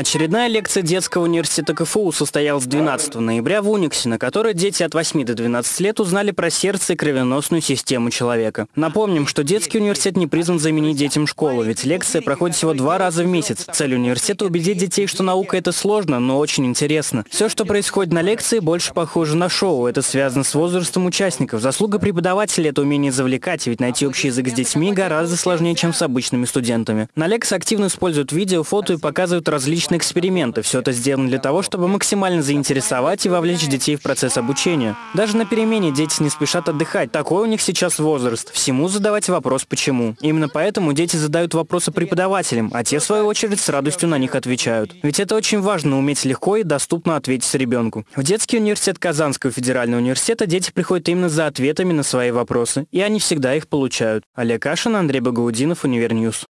Очередная лекция детского университета КФУ состоялась 12 ноября в Униксе, на которой дети от 8 до 12 лет узнали про сердце и кровеносную систему человека. Напомним, что детский университет не призван заменить детям школу, ведь лекция проходит всего два раза в месяц. Цель университета – убедить детей, что наука – это сложно, но очень интересно. Все, что происходит на лекции, больше похоже на шоу. Это связано с возрастом участников. Заслуга преподавателя – это умение завлекать, ведь найти общий язык с детьми гораздо сложнее, чем с обычными студентами. На лекции активно используют видео, фото и показывают различные различные эксперименты. Все это сделано для того, чтобы максимально заинтересовать и вовлечь детей в процесс обучения. Даже на перемене дети не спешат отдыхать. Такой у них сейчас возраст. Всему задавать вопрос «почему?». Именно поэтому дети задают вопросы преподавателям, а те, в свою очередь, с радостью на них отвечают. Ведь это очень важно уметь легко и доступно ответить ребенку. В детский университет Казанского федерального университета дети приходят именно за ответами на свои вопросы, и они всегда их получают. Олег Кашин, Андрей Багаудинов, Univer News.